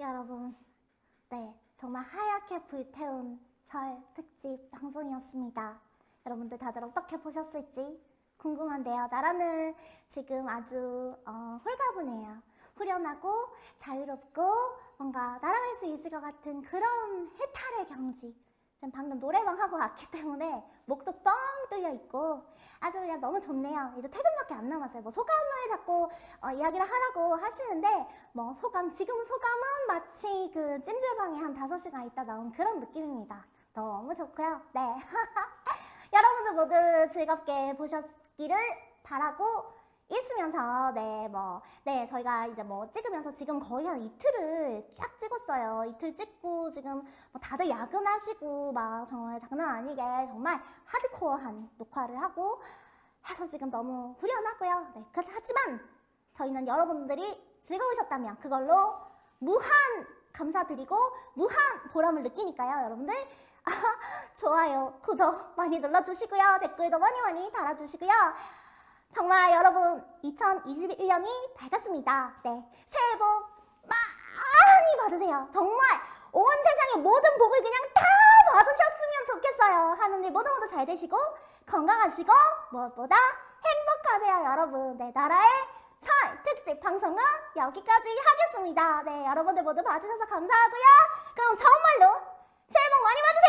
여러분, 네, 정말 하얗게 불태운 설 특집 방송이었습니다. 여러분들 다들 어떻게 보셨을지 궁금한데요. 나라는 지금 아주 어, 홀가분해요. 후련하고 자유롭고 뭔가 날아갈 수 있을 것 같은 그런 해탈의 경지. 지금 방금 노래방 하고 왔기 때문에 목도 뻥 뚫려 있고 아주 그냥 너무 좋네요. 이제 퇴근밖에 안 남았어요. 뭐 소감을 자꾸 어, 이야기를 하라고 하시는데 뭐 소감 지금 소감은 마치 그 찜질방에 한 5시간 있다 나온 그런 느낌입니다. 너무 좋고요. 네. 여러분들 모두 즐겁게 보셨기를 바라고 있으면서 네 뭐 네 저희가 이제 뭐 찍으면서 지금 거의 한 이틀을 쫙 찍었어요. 이틀 찍고 지금 뭐 다들 야근하시고 막 정말 장난 아니게 정말 하드코어한 녹화를 하고 해서 지금 너무 후련하고요. 네 하지만 저희는 여러분들이 즐거우셨다면 그걸로 무한 감사드리고 무한 보람을 느끼니까요 여러분들. 좋아요 구독 많이 눌러주시고요. 댓글도 많이 많이 달아주시고요 정말 여러분 2021년이 밝았습니다. 네, 새해 복 많이 받으세요. 정말 온 세상의 모든 복을 그냥 다 받으셨으면 좋겠어요. 하느님 모두 모두 잘 되시고 건강하시고 무엇보다 행복하세요, 여러분. 네, 나라의 설 특집 방송은 여기까지 하겠습니다. 네, 여러분들 모두 봐주셔서 감사하고요. 그럼 정말로 새해 복 많이 받으세요.